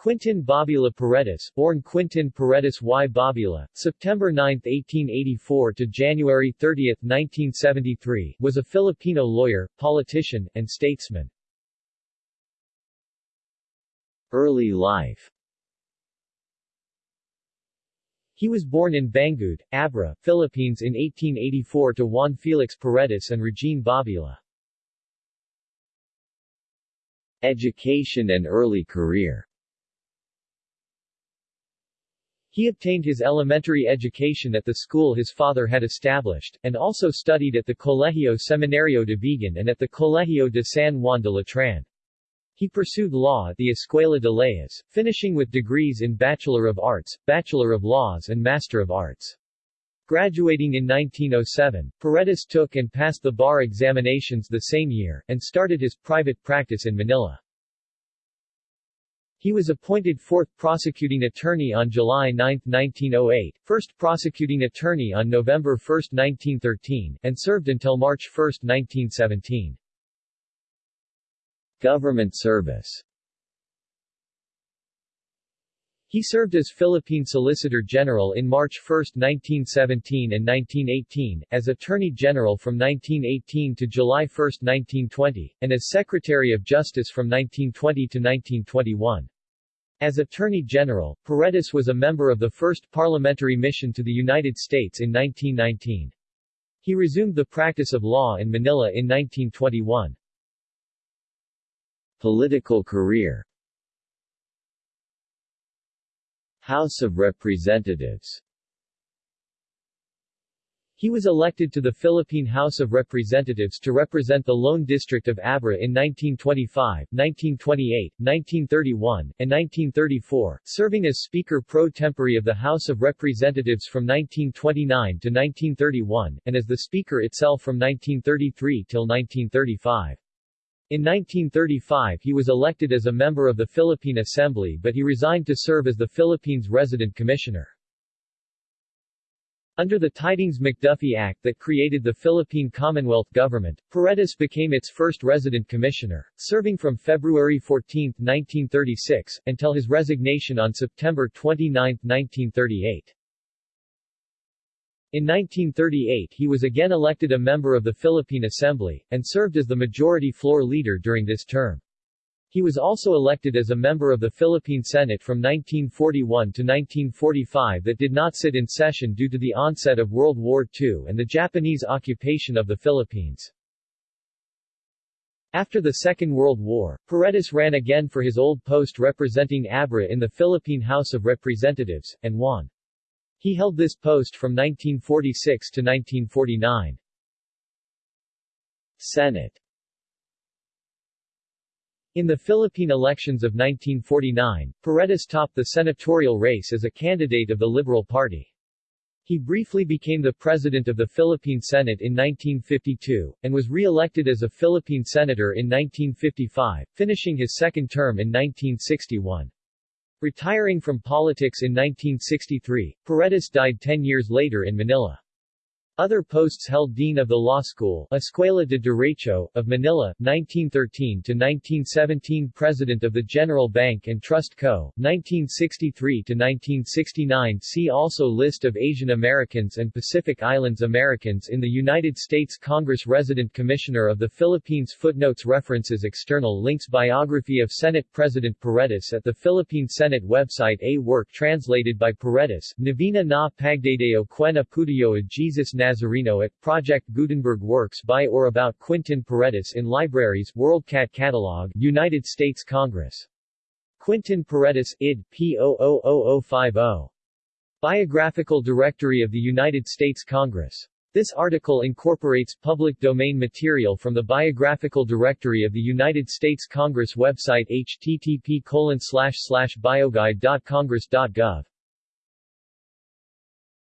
Quintin Babila Paredes, born Quintin Paredes y Babila, September 9, 1884 to January 30, 1973, was a Filipino lawyer, politician, and statesman. Early life He was born in Bangued, Abra, Philippines in 1884 to Juan Felix Paredes and Regine Babila. Education and early career He obtained his elementary education at the school his father had established, and also studied at the Colegio Seminario de Vigan and at the Colegio de San Juan de Letran. He pursued law at the Escuela de Leyes, finishing with degrees in Bachelor of Arts, Bachelor of Laws and Master of Arts. Graduating in 1907, Paredes took and passed the bar examinations the same year, and started his private practice in Manila. He was appointed fourth prosecuting attorney on July 9, 1908, first prosecuting attorney on November 1, 1913, and served until March 1, 1917. Government service he served as Philippine Solicitor General in March 1, 1917 and 1918, as Attorney General from 1918 to July 1, 1920, and as Secretary of Justice from 1920 to 1921. As Attorney General, Paredes was a member of the first parliamentary mission to the United States in 1919. He resumed the practice of law in Manila in 1921. Political career House of Representatives he was elected to the Philippine House of Representatives to represent the Lone District of Abra in 1925, 1928, 1931, and 1934, serving as Speaker pro tempore of the House of Representatives from 1929 to 1931, and as the Speaker itself from 1933 till 1935. In 1935 he was elected as a member of the Philippine Assembly but he resigned to serve as the Philippines Resident Commissioner. Under the Tydings-McDuffie Act that created the Philippine Commonwealth Government, Paredes became its first resident commissioner, serving from February 14, 1936, until his resignation on September 29, 1938. In 1938 he was again elected a member of the Philippine Assembly, and served as the Majority Floor Leader during this term. He was also elected as a member of the Philippine Senate from 1941 to 1945 that did not sit in session due to the onset of World War II and the Japanese occupation of the Philippines. After the Second World War, Paredes ran again for his old post representing Abra in the Philippine House of Representatives, and won. He held this post from 1946 to 1949. Senate in the Philippine elections of 1949, Paredes topped the senatorial race as a candidate of the Liberal Party. He briefly became the president of the Philippine Senate in 1952, and was re-elected as a Philippine senator in 1955, finishing his second term in 1961. Retiring from politics in 1963, Paredes died ten years later in Manila. Other posts held Dean of the Law School Escuela de Derecho, of Manila, 1913-1917 President of the General Bank and Trust Co., 1963-1969 See also List of Asian Americans and Pacific Islands Americans in the United States Congress Resident Commissioner of the Philippines Footnotes References External links Biography of Senate President Paredes at the Philippine Senate website A work translated by Paredes, Navina na Pagdadeo Quena Putuyo Jesus na Nazareno at Project Gutenberg Works by or about Quintin Paredes in libraries WorldCat Catalog United States Congress. Quintin Paredes, id. P. 000050. Biographical Directory of the United States Congress. This article incorporates public domain material from the Biographical Directory of the United States Congress website http bioguide.congress.gov.